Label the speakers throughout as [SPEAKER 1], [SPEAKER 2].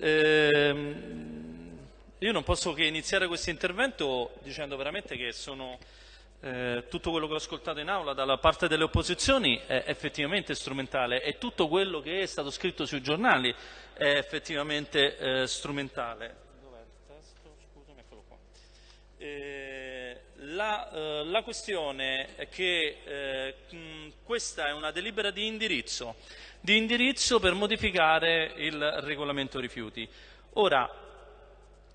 [SPEAKER 1] Ehm, io non posso che iniziare questo intervento dicendo veramente che sono, eh, tutto quello che ho ascoltato in aula dalla parte delle opposizioni è effettivamente strumentale e tutto quello che è stato scritto sui giornali è effettivamente eh, strumentale. Eh, la, eh, la, questione è che eh, mh, questa è una delibera di indirizzo, di indirizzo per modificare il regolamento rifiuti. Ora,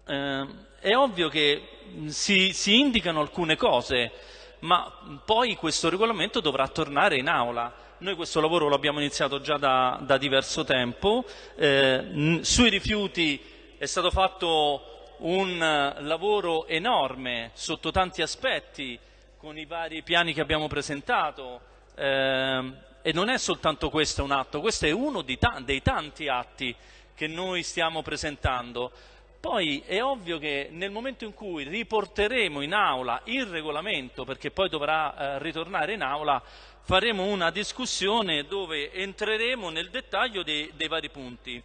[SPEAKER 1] eh, è ovvio che si, si, indicano alcune cose, ma poi questo regolamento dovrà tornare in aula. Noi questo lavoro lo abbiamo iniziato già da, da diverso tempo, eh, sui rifiuti è stato fatto un lavoro enorme sotto tanti aspetti con i vari piani che abbiamo presentato eh, e non è soltanto questo un atto, questo è uno ta dei tanti atti che noi stiamo presentando. Poi è ovvio che nel momento in cui riporteremo in aula il regolamento, perché poi dovrà eh, ritornare in aula, faremo una discussione dove entreremo nel dettaglio dei, dei vari punti.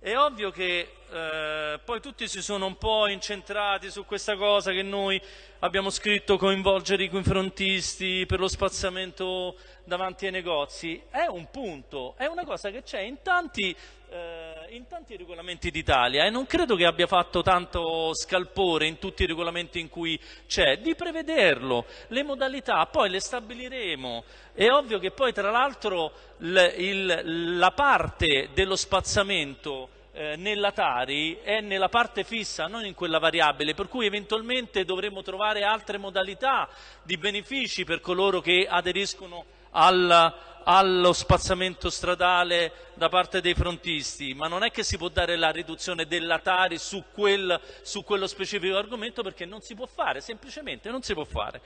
[SPEAKER 1] È ovvio che eh, poi tutti si sono un po' incentrati su questa cosa che noi abbiamo scritto coinvolgere i confrontisti per lo spazzamento davanti ai negozi. È un punto, è una cosa che c'è in tanti, eh, in tanti regolamenti d'Italia e non credo che abbia fatto tanto scalpore in tutti i regolamenti in cui c'è, di prevederlo, le modalità, poi le stabiliremo. È ovvio che poi tra l'altro la parte dello spazzamento eh, nella Tari è nella parte fissa, non in quella variabile, per cui eventualmente dovremo trovare altre modalità di benefici per coloro che aderiscono al, allo spazzamento stradale da parte dei frontisti, ma non è che si può dare la riduzione della Tari su, quel, su quello specifico argomento perché non si può fare, semplicemente non si può fare.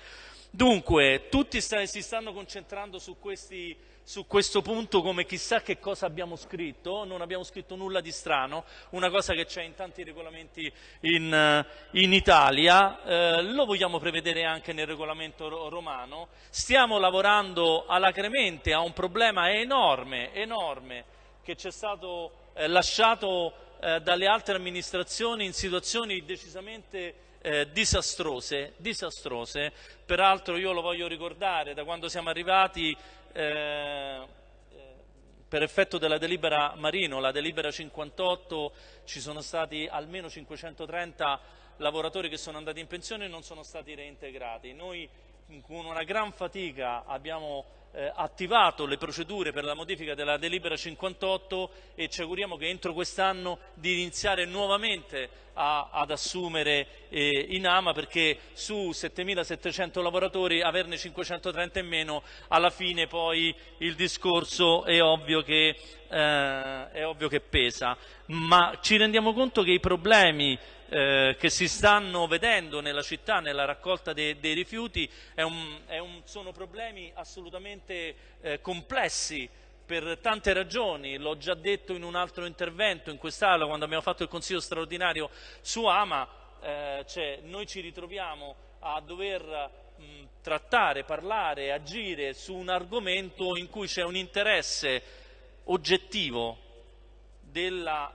[SPEAKER 1] Dunque, tutti sta, si stanno concentrando su questi su questo punto come chissà che cosa abbiamo scritto, non abbiamo scritto nulla di strano, una cosa che c'è in tanti regolamenti in, in Italia, eh, lo vogliamo prevedere anche nel regolamento romano, stiamo lavorando alacremente a un problema enorme, enorme che ci è stato eh, lasciato eh, dalle altre amministrazioni in situazioni decisamente eh, disastrose, disastrose, peraltro io lo voglio ricordare, da quando siamo arrivati eh, per effetto della delibera Marino, la delibera 58, ci sono stati almeno 530 lavoratori che sono andati in pensione e non sono stati reintegrati. Noi con una gran fatica abbiamo eh, attivato le procedure per la modifica della delibera 58 e ci auguriamo che entro quest'anno di iniziare nuovamente a, ad assumere eh, in AMA perché su 7.700 lavoratori averne 530 in meno alla fine poi il discorso è ovvio che, eh, è ovvio che pesa. Ma ci rendiamo conto che i problemi eh, che si stanno vedendo nella città, nella raccolta de, dei rifiuti, è un, è un, sono problemi assolutamente eh, complessi per tante ragioni, l'ho già detto in un altro intervento in quest'Aula quando abbiamo fatto il Consiglio straordinario su Ama, eh, cioè noi ci ritroviamo a dover mh, trattare, parlare, agire su un argomento in cui c'è un interesse oggettivo della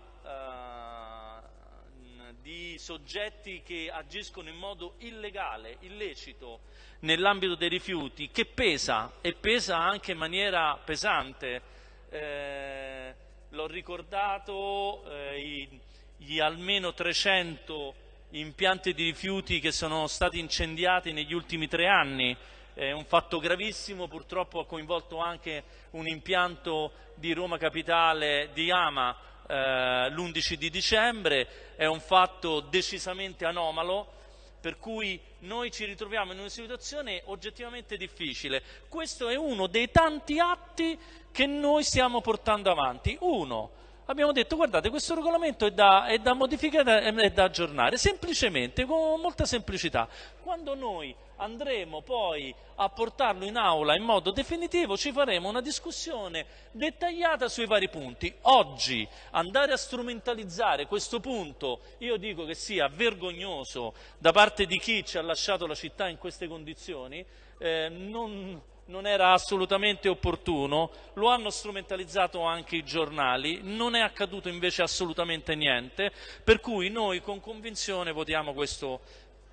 [SPEAKER 1] di soggetti che agiscono in modo illegale, illecito nell'ambito dei rifiuti, che pesa e pesa anche in maniera pesante. Eh, L'ho ricordato, eh, gli almeno 300 impianti di rifiuti che sono stati incendiati negli ultimi tre anni, è un fatto gravissimo, purtroppo ha coinvolto anche un impianto di Roma Capitale di Ama eh, l'11 di dicembre, è un fatto decisamente anomalo, per cui noi ci ritroviamo in una situazione oggettivamente difficile. Questo è uno dei tanti atti che noi stiamo portando avanti. Uno, abbiamo detto guardate questo regolamento è da, è da modificare e da aggiornare, semplicemente, con molta semplicità. Quando noi andremo poi a portarlo in aula in modo definitivo ci faremo una discussione dettagliata sui vari punti. Oggi andare a strumentalizzare questo punto io dico che sia vergognoso da parte di chi ci ha lasciato la città in queste condizioni, eh, non non era assolutamente opportuno, lo hanno strumentalizzato anche i giornali, non è accaduto invece assolutamente niente, per cui noi con convinzione votiamo questo,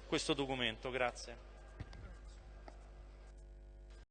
[SPEAKER 1] questo documento. Grazie.